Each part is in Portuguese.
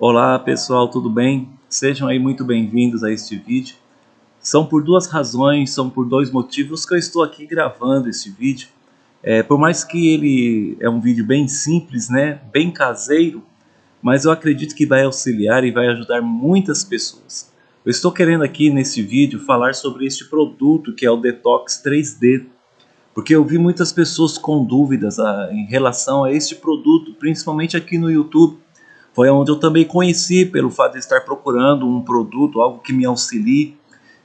Olá pessoal, tudo bem? Sejam aí muito bem-vindos a este vídeo. São por duas razões, são por dois motivos que eu estou aqui gravando este vídeo. É, por mais que ele é um vídeo bem simples, né, bem caseiro, mas eu acredito que vai auxiliar e vai ajudar muitas pessoas. Eu estou querendo aqui nesse vídeo falar sobre este produto que é o Detox 3D, porque eu vi muitas pessoas com dúvidas a, ah, em relação a este produto, principalmente aqui no YouTube. Foi onde eu também conheci, pelo fato de estar procurando um produto, algo que me auxilie,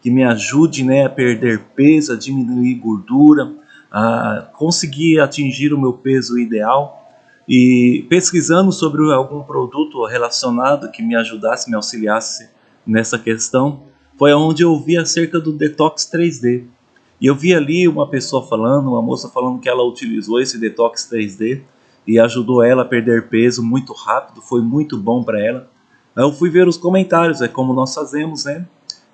que me ajude né, a perder peso, a diminuir gordura, a conseguir atingir o meu peso ideal. E pesquisando sobre algum produto relacionado que me ajudasse, me auxiliasse nessa questão, foi onde eu vi acerca do Detox 3D. E eu vi ali uma pessoa falando, uma moça falando que ela utilizou esse Detox 3D e ajudou ela a perder peso muito rápido, foi muito bom para ela. Aí eu fui ver os comentários, é como nós fazemos, né?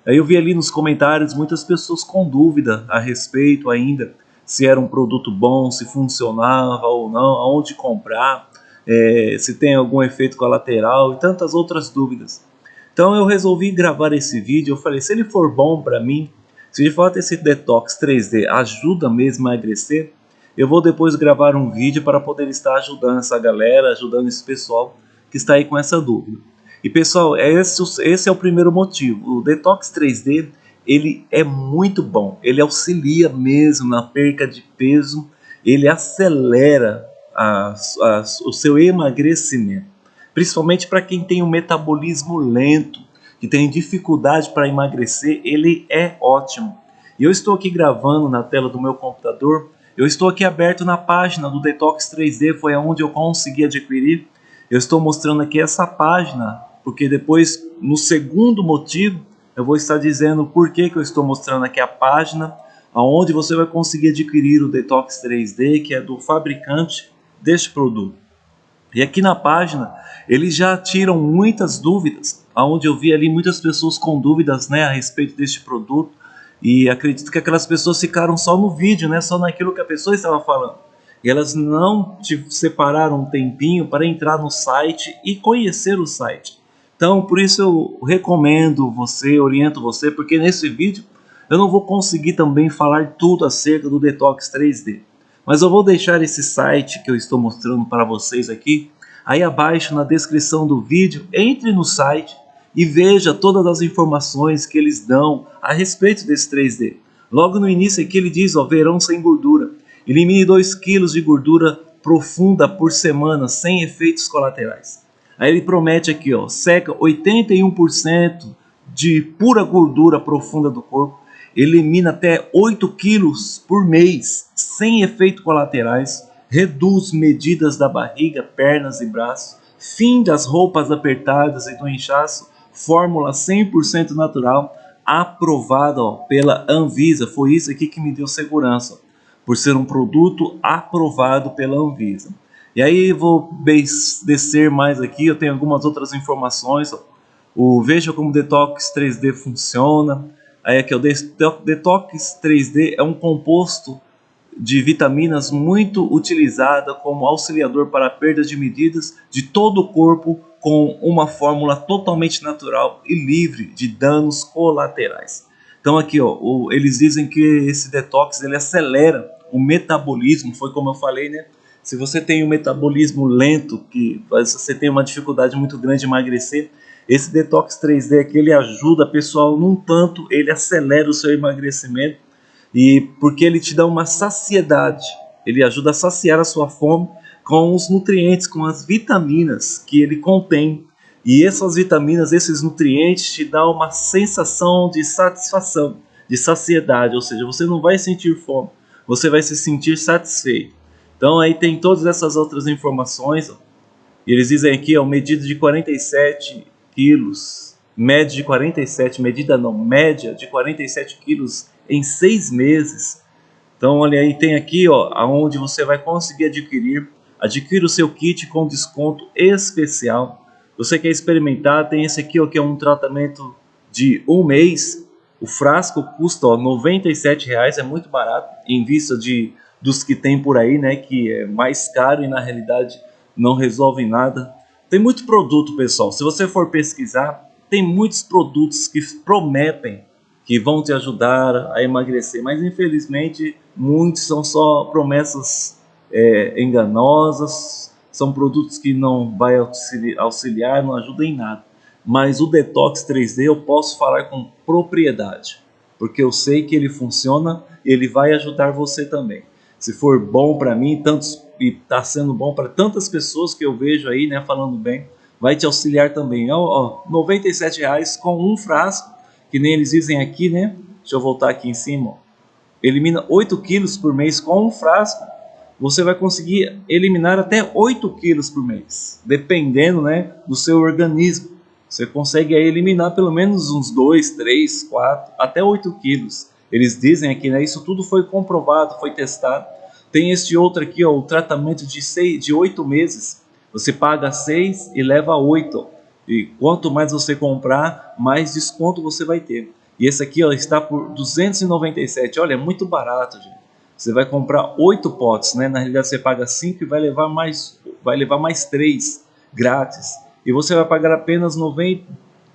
Aí eu vi ali nos comentários muitas pessoas com dúvida a respeito ainda se era um produto bom, se funcionava ou não, aonde comprar, é, se tem algum efeito colateral e tantas outras dúvidas. Então eu resolvi gravar esse vídeo, eu falei, se ele for bom para mim, se de fato esse detox 3D ajuda mesmo a emagrecer, eu vou depois gravar um vídeo para poder estar ajudando essa galera, ajudando esse pessoal que está aí com essa dúvida. E pessoal, esse, esse é o primeiro motivo. O Detox 3D, ele é muito bom. Ele auxilia mesmo na perca de peso, ele acelera a, a, o seu emagrecimento. Principalmente para quem tem um metabolismo lento, que tem dificuldade para emagrecer, ele é ótimo. E eu estou aqui gravando na tela do meu computador, eu estou aqui aberto na página do Detox 3D, foi aonde eu consegui adquirir. Eu estou mostrando aqui essa página, porque depois, no segundo motivo, eu vou estar dizendo por que, que eu estou mostrando aqui a página, aonde você vai conseguir adquirir o Detox 3D, que é do fabricante deste produto. E aqui na página, eles já tiram muitas dúvidas, aonde eu vi ali muitas pessoas com dúvidas né, a respeito deste produto, e acredito que aquelas pessoas ficaram só no vídeo, né, só naquilo que a pessoa estava falando. E elas não te separaram um tempinho para entrar no site e conhecer o site. Então, por isso eu recomendo você, oriento você, porque nesse vídeo eu não vou conseguir também falar tudo acerca do Detox 3D. Mas eu vou deixar esse site que eu estou mostrando para vocês aqui, aí abaixo na descrição do vídeo, entre no site e veja todas as informações que eles dão a respeito desse 3D. Logo no início aqui ele diz, ó, verão sem gordura. Elimine 2 kg de gordura profunda por semana, sem efeitos colaterais. Aí ele promete aqui, ó, seca 81% de pura gordura profunda do corpo, elimina até 8 quilos por mês, sem efeitos colaterais, reduz medidas da barriga, pernas e braços, fim das roupas apertadas e do inchaço, fórmula 100% natural, aprovada ó, pela Anvisa. Foi isso aqui que me deu segurança, por ser um produto aprovado pela Anvisa. E aí vou descer mais aqui, eu tenho algumas outras informações. Ó. O Veja como Detox 3D funciona. Aí aqui, o Detox 3D é um composto de vitaminas muito utilizada como auxiliador para a perda de medidas de todo o corpo com uma fórmula totalmente natural e livre de danos colaterais. Então aqui, ó, o, eles dizem que esse detox ele acelera o metabolismo, foi como eu falei, né? Se você tem um metabolismo lento, que você tem uma dificuldade muito grande de emagrecer, esse detox 3D aqui ele ajuda pessoal num tanto, ele acelera o seu emagrecimento e porque ele te dá uma saciedade, ele ajuda a saciar a sua fome com os nutrientes, com as vitaminas que ele contém. E essas vitaminas, esses nutrientes te dão uma sensação de satisfação, de saciedade, ou seja, você não vai sentir fome, você vai se sentir satisfeito. Então aí tem todas essas outras informações. Eles dizem aqui, ó, medida de 47 quilos, média de 47, medida não, média de 47 quilos em seis meses. Então olha aí, tem aqui ó, aonde você vai conseguir adquirir Adquira o seu kit com desconto especial. Você quer experimentar? Tem esse aqui, ó, que é um tratamento de um mês. O frasco custa ó, R$ 97,00, é muito barato em vista de, dos que tem por aí, né, que é mais caro e na realidade não resolve nada. Tem muito produto, pessoal. Se você for pesquisar, tem muitos produtos que prometem que vão te ajudar a emagrecer, mas infelizmente muitos são só promessas é, enganosas, são produtos que não vai auxiliar, não ajudam em nada. Mas o Detox 3D eu posso falar com propriedade, porque eu sei que ele funciona e ele vai ajudar você também. Se for bom para mim, tantos e está sendo bom para tantas pessoas que eu vejo aí, né, falando bem, vai te auxiliar também. Ó, ó, 97 reais com um frasco, que nem eles dizem aqui, né? Deixa eu voltar aqui em cima. Ó. Elimina 8 quilos por mês com um frasco. Você vai conseguir eliminar até 8 quilos por mês, dependendo, né, do seu organismo. Você consegue eliminar pelo menos uns 2, 3, 4, até 8 quilos. Eles dizem aqui, né? Isso tudo foi comprovado, foi testado. Tem este outro aqui, ó, o tratamento de, seis, de 8 meses. Você paga 6 e leva 8. E quanto mais você comprar, mais desconto você vai ter. E esse aqui ó, está por 297. Olha, é muito barato, gente. Você vai comprar 8 potes, né? Na realidade você paga 5 e vai levar mais, vai levar mais 3 grátis. E você vai pagar apenas 90,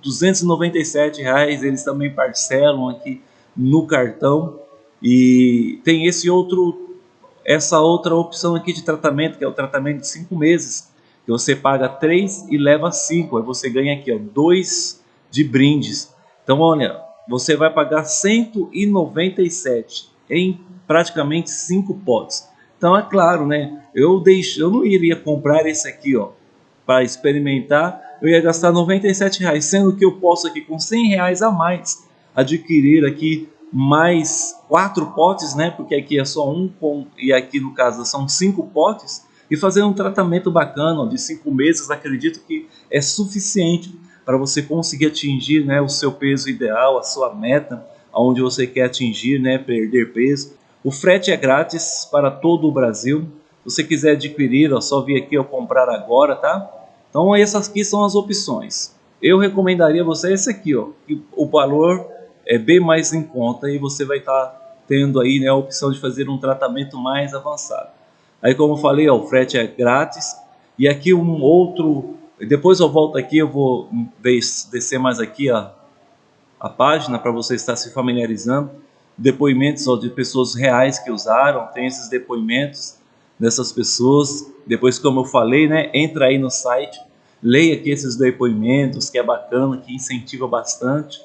297 reais. Eles também parcelam aqui no cartão. E tem esse outro essa outra opção aqui de tratamento, que é o tratamento de 5 meses, que você paga 3 e leva 5, aí você ganha aqui, ó, 2 de brindes. Então, olha, você vai pagar 197 em praticamente 5 potes. Então, é claro, né, eu, deixo, eu não iria comprar esse aqui, ó, para experimentar, eu ia gastar 97 reais, sendo que eu posso aqui com 100 reais a mais adquirir aqui mais quatro potes, né? Porque aqui é só um com, e aqui no caso são cinco potes e fazer um tratamento bacana de cinco meses, acredito que é suficiente para você conseguir atingir, né, o seu peso ideal, a sua meta, aonde você quer atingir, né, perder peso. O frete é grátis para todo o Brasil. Se você quiser adquirir, é só vir aqui ou comprar agora, tá? Então essas aqui são as opções. Eu recomendaria você esse aqui, ó, o valor é bem mais em conta e você vai estar tá tendo aí né, a opção de fazer um tratamento mais avançado. Aí como eu falei, ó, o frete é grátis e aqui um outro, depois eu volto aqui, eu vou descer mais aqui a, a página para você estar se familiarizando, depoimentos de pessoas reais que usaram, tem esses depoimentos dessas pessoas, depois como eu falei, né, entra aí no site, leia aqui esses depoimentos que é bacana, que incentiva bastante,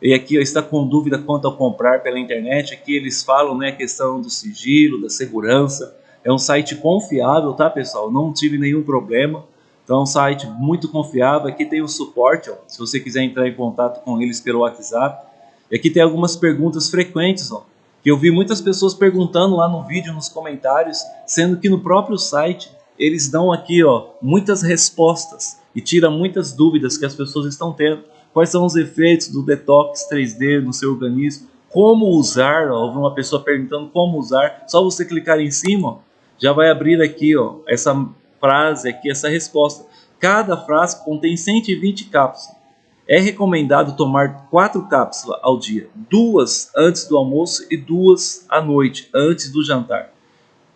e aqui está com dúvida quanto a comprar pela internet, aqui eles falam né, a questão do sigilo, da segurança, é um site confiável, tá pessoal? Não tive nenhum problema, então é um site muito confiável, aqui tem o suporte, ó, se você quiser entrar em contato com eles pelo WhatsApp, e aqui tem algumas perguntas frequentes, ó, que eu vi muitas pessoas perguntando lá no vídeo, nos comentários, sendo que no próprio site eles dão aqui ó, muitas respostas e tira muitas dúvidas que as pessoas estão tendo. Quais são os efeitos do detox 3D no seu organismo, como usar, ó, uma pessoa perguntando como usar, só você clicar em cima, já vai abrir aqui ó, essa frase aqui, essa resposta. Cada frasco contém 120 cápsulas. É recomendado tomar quatro cápsulas ao dia, duas antes do almoço e duas à noite, antes do jantar.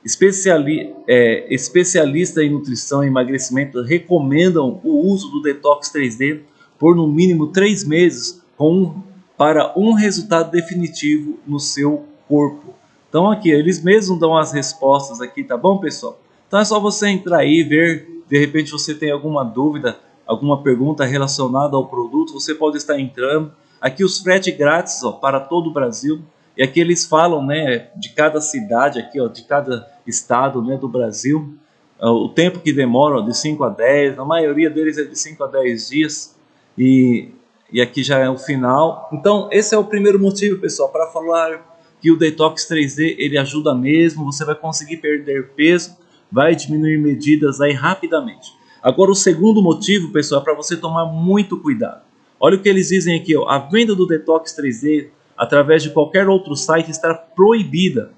Especiali é, especialistas em nutrição e emagrecimento recomendam o uso do Detox 3D por no mínimo três meses com, para um resultado definitivo no seu corpo. Então aqui, eles mesmos dão as respostas aqui, tá bom pessoal? Então é só você entrar aí, ver, de repente você tem alguma dúvida, alguma pergunta relacionada ao produto, você pode estar entrando. Aqui os frete grátis ó, para todo o Brasil. E aqui eles falam né, de cada cidade, aqui, ó, de cada estado né, do Brasil, o tempo que demora ó, de 5 a 10, a maioria deles é de 5 a 10 dias e, e aqui já é o final. Então esse é o primeiro motivo, pessoal, para falar que o Detox 3D ele ajuda mesmo, você vai conseguir perder peso, vai diminuir medidas aí rapidamente. Agora o segundo motivo, pessoal, é para você tomar muito cuidado. Olha o que eles dizem aqui, ó, a venda do Detox 3D através de qualquer outro site está proibida.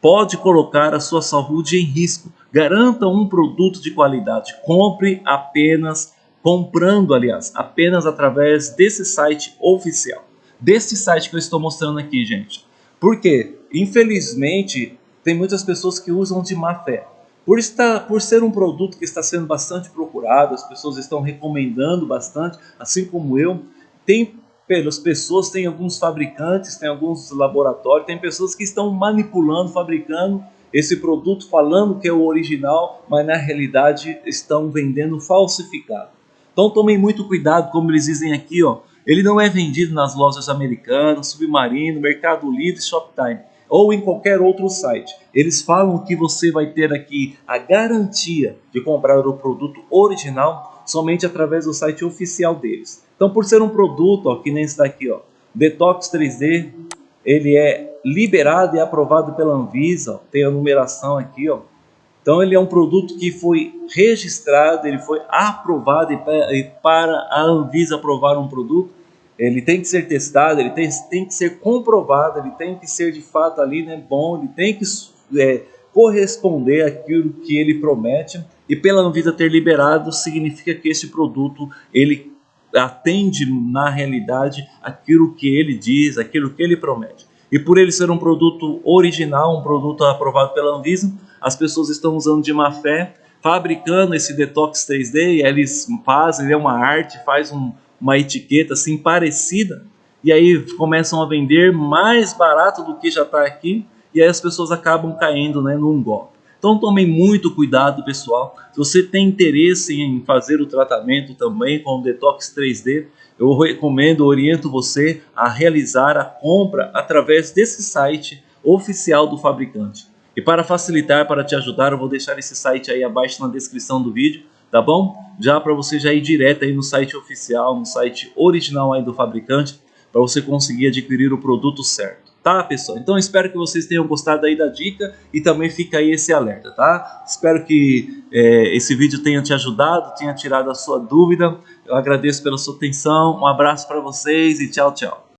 Pode colocar a sua saúde em risco. Garanta um produto de qualidade. Compre apenas comprando, aliás, apenas através desse site oficial. Desse site que eu estou mostrando aqui, gente. Porque, infelizmente, tem muitas pessoas que usam de má fé. Por, estar, por ser um produto que está sendo bastante procurado, as pessoas estão recomendando bastante, assim como eu, tem pelas pessoas, tem alguns fabricantes, tem alguns laboratórios, tem pessoas que estão manipulando, fabricando esse produto, falando que é o original, mas na realidade estão vendendo falsificado. Então tomem muito cuidado, como eles dizem aqui, ó, ele não é vendido nas lojas americanas, Submarino, Mercado Livre, Shoptime ou em qualquer outro site. Eles falam que você vai ter aqui a garantia de comprar o produto original somente através do site oficial deles. Então, por ser um produto, ó, que nem esse daqui, ó, Detox 3D, ele é liberado e aprovado pela Anvisa, ó, tem a numeração aqui, ó. Então ele é um produto que foi registrado, ele foi aprovado e para a Anvisa aprovar um produto, ele tem que ser testado, ele tem, tem que ser comprovado, ele tem que ser de fato ali né, bom, ele tem que é, corresponder àquilo que ele promete e pela Anvisa ter liberado significa que esse produto ele atende na realidade aquilo que ele diz, aquilo que ele promete. E por ele ser um produto original, um produto aprovado pela Anvisa, as pessoas estão usando de má fé, fabricando esse detox 3D, e eles fazem, é uma arte, faz um, uma etiqueta assim parecida, e aí começam a vender mais barato do que já está aqui, e aí as pessoas acabam caindo né, num golpe. Então tomem muito cuidado, pessoal. Se você tem interesse em fazer o tratamento também com o Detox 3D, eu recomendo, oriento você a realizar a compra através desse site oficial do fabricante. E para facilitar, para te ajudar, eu vou deixar esse site aí abaixo na descrição do vídeo tá bom? Já para você já ir direto aí no site oficial, no site original aí do fabricante, para você conseguir adquirir o produto certo. Tá, pessoal? Então espero que vocês tenham gostado aí da dica e também fica aí esse alerta, tá? Espero que é, esse vídeo tenha te ajudado, tenha tirado a sua dúvida. Eu agradeço pela sua atenção, um abraço para vocês e tchau, tchau.